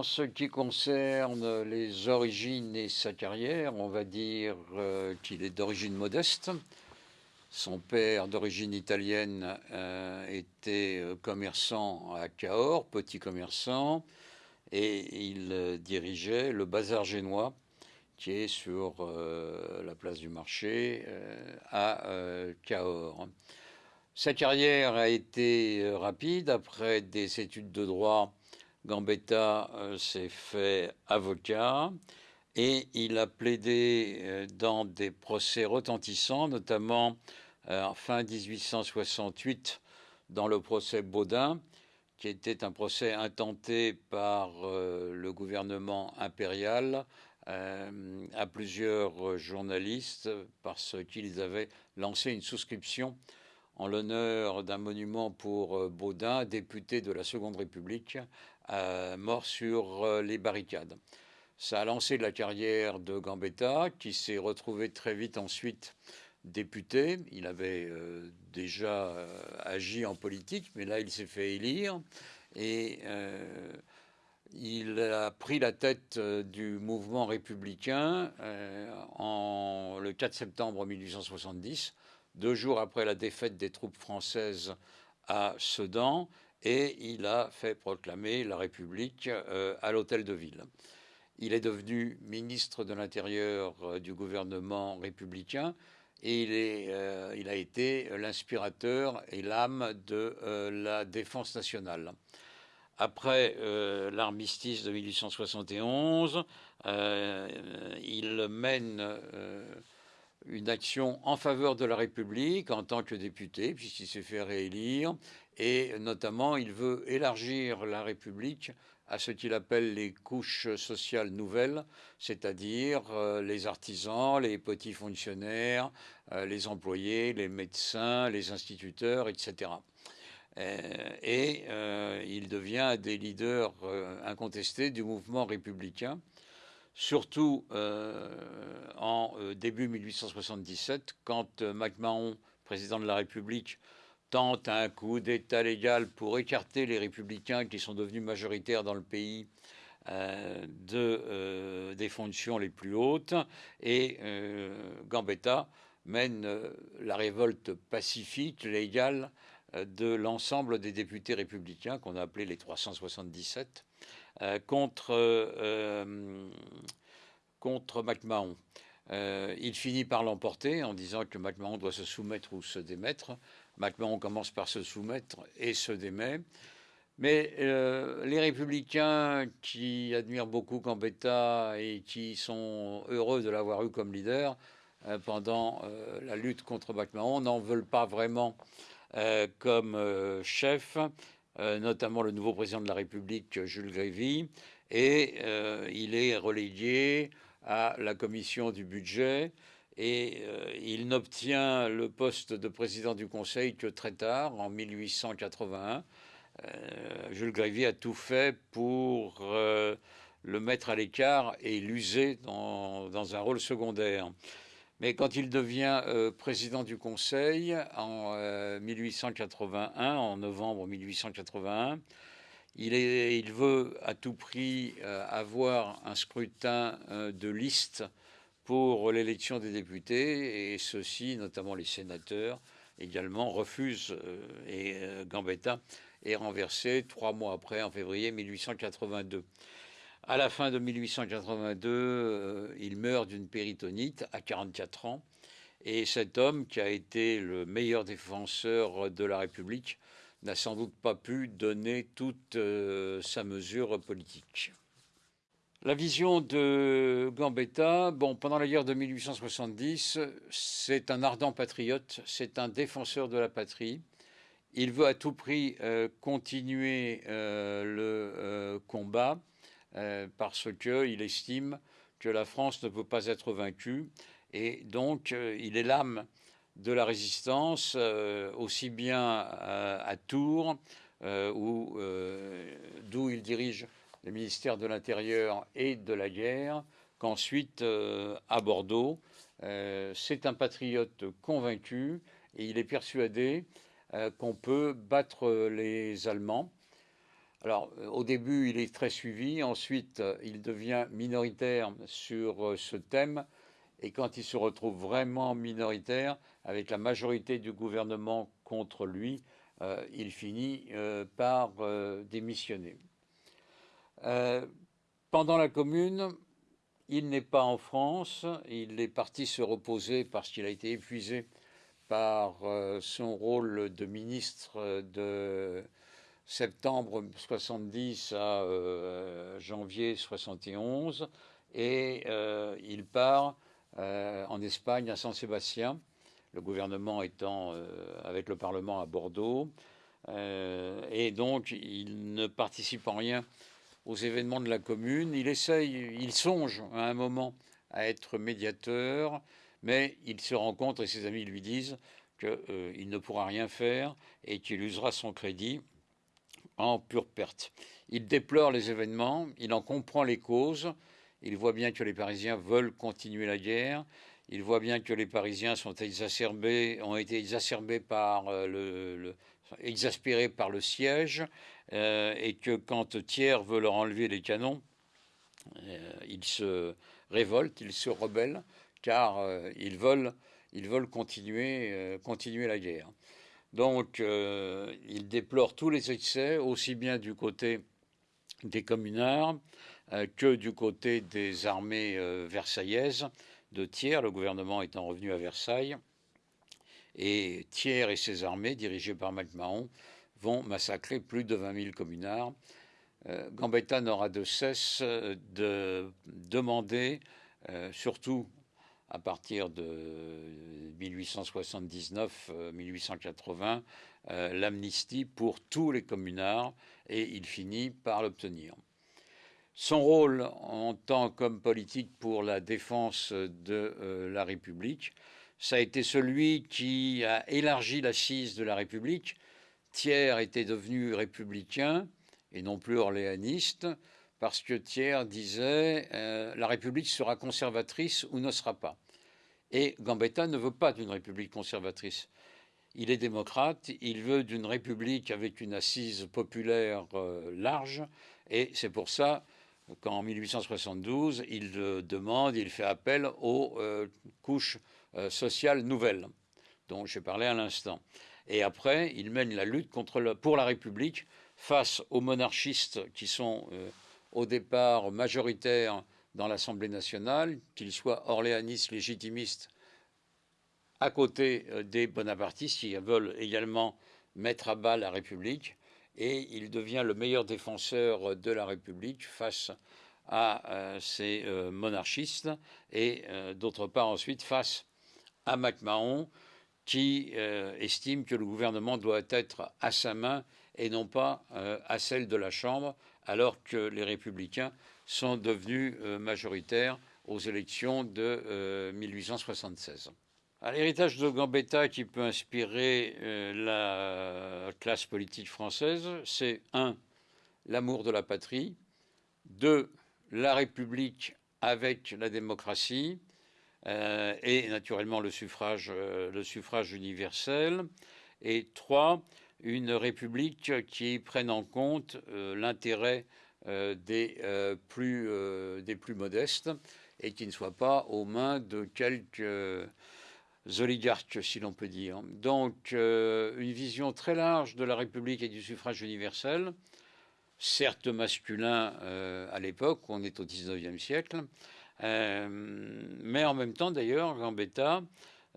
En ce qui concerne les origines et sa carrière, on va dire euh, qu'il est d'origine modeste. Son père, d'origine italienne, euh, était euh, commerçant à Cahors, petit commerçant, et il dirigeait le bazar génois qui est sur la place du marché à Cahors. Sa carrière a été rapide. Après des études de droit, Gambetta euh, s'est fait avocat et il a plaidé euh, dans des procès retentissants, notamment euh, en fin 1868 dans le procès Baudin, qui était un procès intenté par le gouvernement impérial à plusieurs journalistes parce qu'ils avaient lancé une souscription en l'honneur d'un monument pour Baudin, député de la Seconde République, euh, mort sur euh, les barricades. Ça a lancé la carrière de Gambetta, qui s'est retrouvé très vite ensuite député. Il avait euh, déjà agi en politique, mais là, il s'est fait élire. Et il a pris la tête du mouvement républicain en, le 4 septembre 1870, deux jours après la défaite des troupes françaises à Sedan et il a fait proclamer la République euh, à l'hôtel de ville. Il est devenu ministre de l'Intérieur euh, du gouvernement républicain et il, est, euh, il a été l'inspirateur et l'âme de la défense nationale. Après l'armistice de 1871, il mène une action en faveur de la République en tant que député, puisqu'il s'est fait réélire, et notamment il veut élargir la République à ce qu'il appelle les couches sociales nouvelles, c'est-à-dire euh, les artisans, les petits fonctionnaires, euh, les employés, les médecins, les instituteurs, etc. et euh, il devient des leaders incontestés du mouvement républicain surtout en début 1877, quand MacMahon, président de la République, tente un coup d'État légal pour écarter les républicains qui sont devenus majoritaires dans le pays euh, de, euh, des fonctions les plus hautes. Et euh, Gambetta mène la révolte pacifique, légale, de l'ensemble des députés républicains, qu'on a appelés les 377, contre, contre MacMahon. il finit par l'emporter en disant que MacMahon doit se soumettre ou se démettre. MacMahon commence par se soumettre et se démet. Mais euh, les républicains qui admirent beaucoup Gambetta et qui sont heureux de l'avoir eu comme leader euh, pendant euh, la lutte contre MacMahon n'en veulent pas vraiment comme chef, notamment le nouveau président de la République, Jules Grévy, et il est relégué à la commission du budget et euh, il n'obtient le poste de président du Conseil que très tard, en 1881. Euh, Jules Grévy a tout fait pour euh, le mettre à l'écart et l'user dans, un rôle secondaire. Mais quand il devient président du Conseil en 1881, en novembre 1881, il, il, veut à tout prix avoir un scrutin de liste pour l'élection des députés, et ceux-ci, notamment les sénateurs, également refusent, euh, et euh, Gambetta est renversé trois mois après, en février 1882. À la fin de 1882, euh, il meurt d'une péritonite à 44 ans, et cet homme, qui a été le meilleur défenseur de la République, n'a sans doute pas pu donner toute sa mesure politique. La vision de Gambetta, bon, pendant la guerre de 1870, c'est un ardent patriote, c'est un défenseur de la patrie. Il veut à tout prix euh, continuer euh, le euh, parce qu'il estime que la France ne peut pas être vaincue et donc il est l'âme de la résistance aussi bien à Tours d'où il dirige le ministère de l'Intérieur et de la guerre, qu'ensuite euh, à Bordeaux. Euh, c'est un patriote convaincu et il est persuadé euh, qu'on peut battre les Allemands. Alors, au début, il est très suivi. Ensuite, il devient minoritaire sur ce thème. Et quand il se retrouve vraiment minoritaire, avec la majorité du gouvernement contre lui, il finit par démissionner. pendant la Commune, il n'est pas en France, il est parti se reposer parce qu'il a été épuisé par euh, son rôle de ministre de septembre 70 à euh, janvier 71 et euh, il part en Espagne à San Sébastien, le gouvernement étant avec le Parlement à Bordeaux et donc il ne participe en rien aux événements de la commune. Il essaye, il songe à un moment à être médiateur, mais il se rend compte, et ses amis lui disent, qu'il euh, ne pourra rien faire et qu'il usera son crédit en pure perte. Il déplore les événements, il en comprend les causes, il voit bien que les Parisiens veulent continuer la guerre, il voit bien que les Parisiens sont exacerbés, ont été exacerbés par euh, le exaspérés par le siège, euh, et que quand Thiers veut leur enlever les canons, euh, ils se révoltent, ils se rebellent, car ils veulent, ils veulent continuer, continuer la guerre. Donc, ils déplorent tous les excès, aussi bien du côté des communards que du côté des armées versaillaises de Thiers, le gouvernement étant revenu à Versailles. Et Thiers et ses armées, dirigées par MacMahon, vont massacrer plus de 20 000 communards. Euh, Gambetta n'aura de cesse euh, de demander, euh, surtout à partir de 1879-1880, l'amnistie pour tous les communards et il finit par l'obtenir. Son rôle en tant qu'homme politique pour la défense de la République, ça a été celui qui a élargi l'assise de la République. Thiers était devenu républicain et non plus orléaniste, parce que Thiers disait euh, la République sera conservatrice ou ne sera pas. Et Gambetta ne veut pas d'une République conservatrice. Il est démocrate, il veut d'une République avec une assise populaire euh, large, et c'est pour ça qu'en 1872, il demande, il fait appel aux euh, couches euh, sociale nouvelle, dont j'ai parlé à l'instant. Et après, il mène la lutte pour la République face aux monarchistes qui sont au départ majoritaires dans l'Assemblée nationale, qu'ils soient orléanistes, légitimistes, à côté euh, des bonapartistes qui veulent également mettre à bas la République. Et il devient le meilleur défenseur de la République face à ces monarchistes et d'autre part ensuite face à MacMahon qui euh, estime que le gouvernement doit être à sa main et non pas euh, à celle de la Chambre, alors que les républicains sont devenus euh, majoritaires aux élections de 1876. L'héritage de Gambetta qui peut inspirer la classe politique française, c'est un, l'amour de la patrie, deux, la République avec la démocratie, euh, et naturellement le suffrage, euh, le suffrage universel. Et trois, une république qui prenne en compte euh, l'intérêt des, plus, des plus modestes et qui ne soit pas aux mains de quelques oligarques, si l'on peut dire. Donc, une vision très large de la République et du suffrage universel, certes masculin à l'époque, on est au XIXe siècle, euh, mais en même temps, d'ailleurs, Gambetta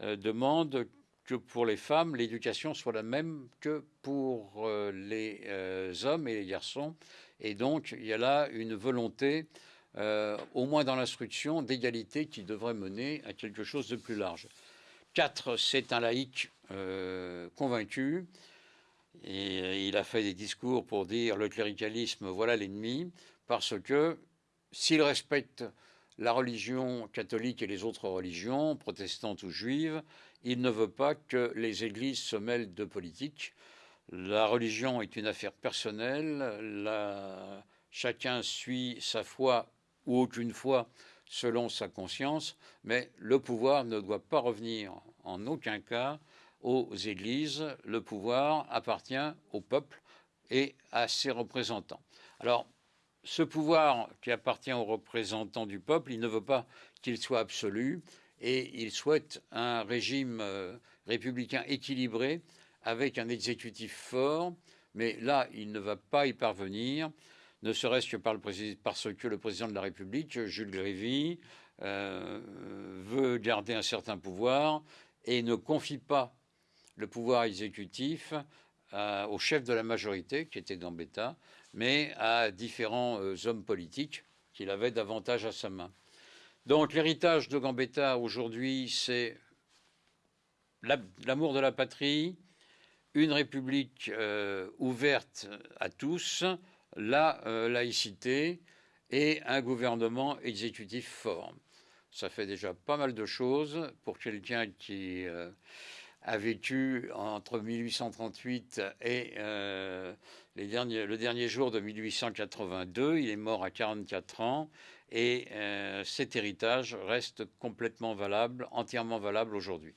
euh, demande que pour les femmes, l'éducation soit la même que pour euh, les hommes et les garçons. Et donc, il y a là une volonté, au moins dans l'instruction, d'égalité qui devrait mener à quelque chose de plus large. Quatre, c'est un laïc convaincu. Et il a fait des discours pour dire le cléricalisme, voilà l'ennemi, parce que s'il respecte la religion catholique et les autres religions, protestantes ou juives, il ne veut pas que les églises se mêlent de politique. La religion est une affaire personnelle, chacun suit sa foi ou aucune foi selon sa conscience, mais le pouvoir ne doit pas revenir en aucun cas aux églises, le pouvoir appartient au peuple et à ses représentants. Alors, ce pouvoir qui appartient aux représentants du peuple, il ne veut pas qu'il soit absolu et il souhaite un régime euh, républicain équilibré avec un exécutif fort, mais là, il ne va pas y parvenir, ne serait-ce que parce que le président de la République, Jules Grévy, euh, veut garder un certain pouvoir et ne confie pas le pouvoir exécutif euh, au chef de la majorité, qui était Gambetta, mais à différents euh, hommes politiques qu'il avait davantage à sa main. Donc l'héritage de Gambetta aujourd'hui, c'est l'amour de la patrie, une république euh, ouverte à tous, la laïcité et un gouvernement exécutif fort. Ça fait déjà pas mal de choses pour quelqu'un qui a vécu entre 1838 et euh, le dernier jour de 1882. Il est mort à 44 ans et euh, cet héritage reste complètement valable, entièrement valable aujourd'hui.